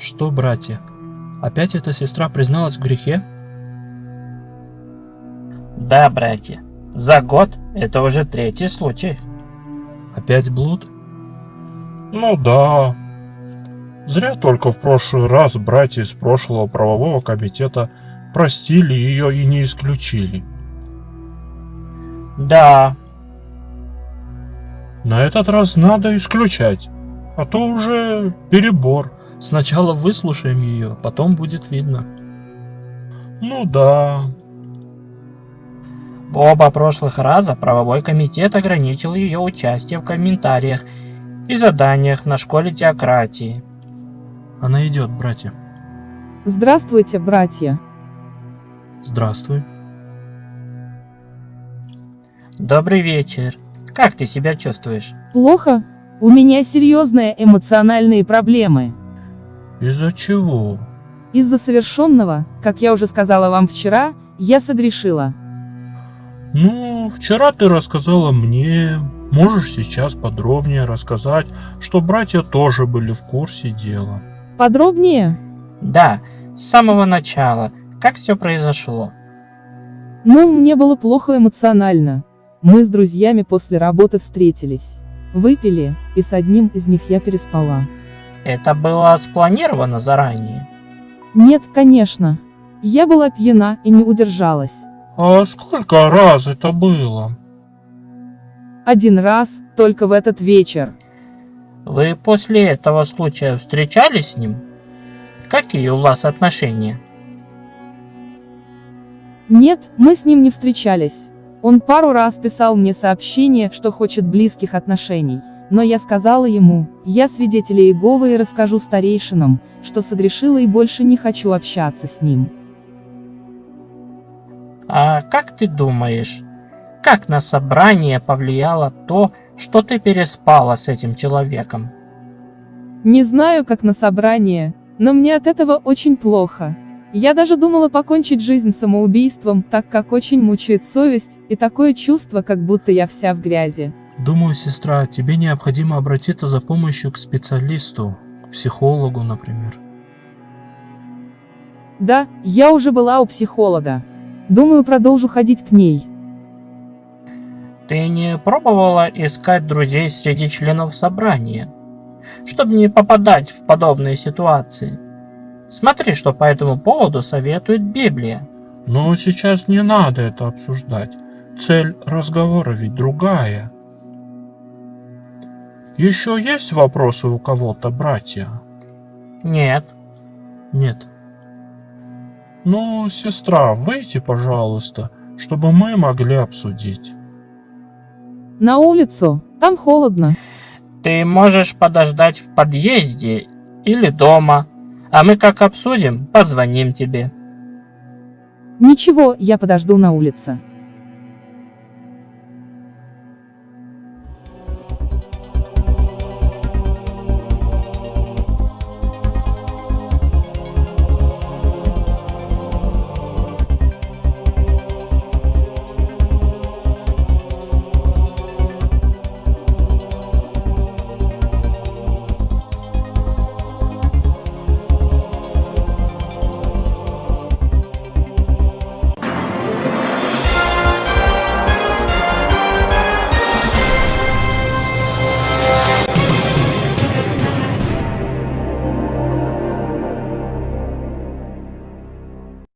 Что, братья? Опять эта сестра призналась в грехе? Да, братья, за год это уже третий случай. Опять блуд? Ну да. Зря только в прошлый раз братья из прошлого правового комитета простили ее и не исключили. Да, На этот раз надо исключать, а то уже перебор. Сначала выслушаем ее, потом будет видно. Ну да. в оба прошлых раза правовой комитет ограничил ее участие в комментариях и заданиях на школе теократии. Она идет, братья. Здравствуйте, братья. Здравствуй. Добрый вечер. Как ты себя чувствуешь? Плохо? У меня серьезные эмоциональные проблемы. Из-за чего? Из-за совершенного, как я уже сказала вам вчера, я согрешила. Ну, вчера ты рассказала мне. Можешь сейчас подробнее рассказать, что братья тоже были в курсе дела. Подробнее? Да, с самого начала. Как все произошло? Ну, мне было плохо эмоционально. Мы с друзьями после работы встретились. Выпили, и с одним из них я переспала. Это было спланировано заранее. Нет, конечно. Я была пьяна и не удержалась. А сколько раз это было? Один раз, только в этот вечер. Вы после этого случая встречались с ним? Какие у вас отношения? Нет, мы с ним не встречались. Он пару раз писал мне сообщение, что хочет близких отношений. Но я сказала ему, я свидетель Иеговы и расскажу старейшинам, что согрешила и больше не хочу общаться с ним. А как ты думаешь, как на собрание повлияло то, что ты переспала с этим человеком? Не знаю, как на собрание, но мне от этого очень плохо. Я даже думала покончить жизнь самоубийством, так как очень мучает совесть, и такое чувство, как будто я вся в грязи. Думаю, сестра, тебе необходимо обратиться за помощью к специалисту, к психологу, например. Да, я уже была у психолога. Думаю, продолжу ходить к ней. Ты не пробовала искать друзей среди членов собрания, чтобы не попадать в подобные ситуации? Смотри, что по этому поводу советует Библия. Но сейчас не надо это обсуждать. Цель разговора ведь другая. Еще есть вопросы у кого-то, братья? Нет, Нет. Ну, сестра, выйти, пожалуйста, чтобы мы могли обсудить. На улицу, там холодно. ты можешь подождать в подъезде или дома, а мы как обсудим, позвоним тебе. Ничего, я подожду на улице.